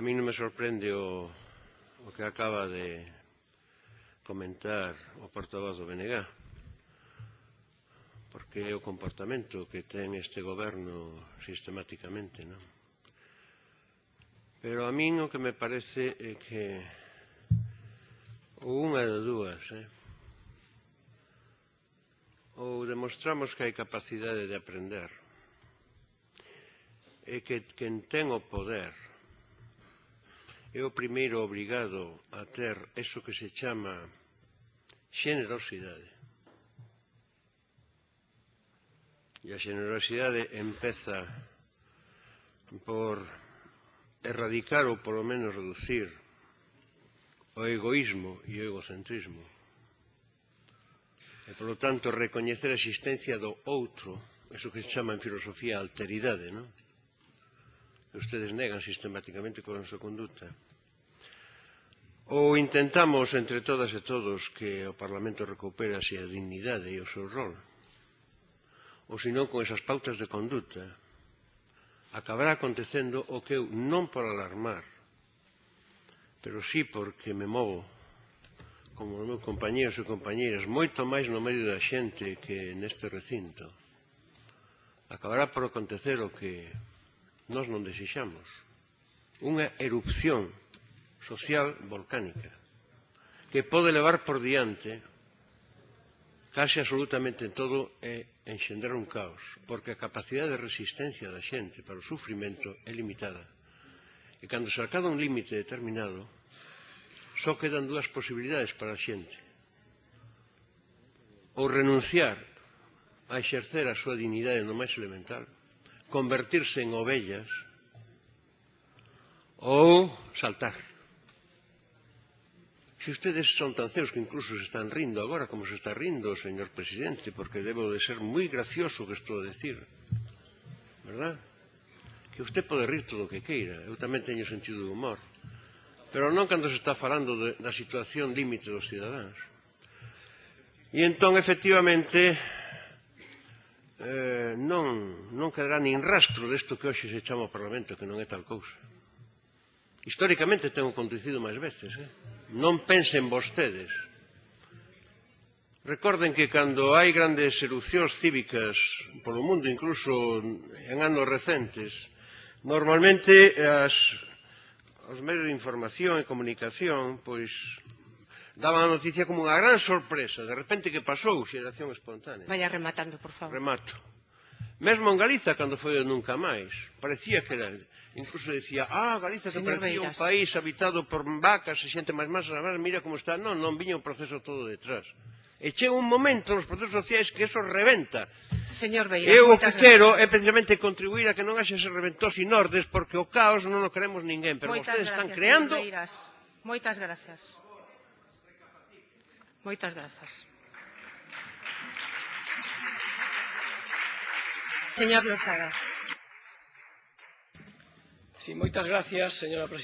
a mí non me sorprende o, o que acaba de comentar o portavoz do BNG, porque é o comportamento que ten este goberno sistemáticamente, non? Pero a min o que me parece é que ou unha de dúas, eh? ou demostramos que hai capacidade de aprender e que quen ten o poder é o primeiro obrigado a ter eso que se chama xenerosidade. E a xenerosidade empeza por erradicar ou polo menos reducir o egoísmo e o egocentrismo. E, polo tanto, recoñecer a existencia do outro, eso que se chama en filosofía alteridade, non? ustedes negan sistemáticamente coa nosa conduta. Ou intentamos entre todas e todos que o Parlamento recupera a súa dignidade e o seu rol, ou senón con esas pautas de conduta, acabará acontecendo o que eu non por alarmar, pero sí porque me movo como os meus compañeros e compañeiras, moito máis no medio da xente que neste recinto. Acabará por acontecer o que nós non desexamos unha erupción social volcánica que pode levar por diante case absolutamente todo é enxendrar un caos, porque a capacidade de resistencia da xente para o sufrimento é limitada. E cando se acaba un límite determinado, só quedan dúas posibilidades para a xente. Ou renunciar a exercer a súa dignidade no máis elemental, convertirse en ovellas ou saltar. Se ustedes son tan ceos que incluso se están rindo agora, como se está rindo o señor presidente, porque debo de ser moi gracioso que estou a decir, verdad? Que usted pode rir todo o que queira, eu tamén teño sentido de humor, pero non cando se está falando de, da situación límite dos cidadáns. E entón, efectivamente, eh, non, non quedará nin rastro desto que hoxe se chama o Parlamento, que non é tal cousa. Históricamente ten acontecido máis veces. Eh? Non pensen vostedes. Recorden que cando hai grandes erupcións cívicas polo mundo, incluso en anos recentes, normalmente as, os medios de información e comunicación pois daban a noticia como unha gran sorpresa. De repente que pasou, xeración espontánea. Vaya rematando, por favor. Remato. Mesmo en Galiza, cando foi o Nunca Máis, parecía que era... Incluso decía, ah, Galiza que parecía Beiras. un país habitado por vacas e xente máis masa, mira como está. Non, non viña o proceso todo detrás. E chega un momento nos procesos sociais que eso reventa. Señor Beiras, Eu o que quero gracias. é precisamente contribuir a que non haxe ese reventos inordes porque o caos non o queremos ninguén, pero moitas vostedes gracias, están creando... Beiras. Moitas gracias. Moitas grazas. Señor Lozaga. Sí, moitas gracias, señora presidenta.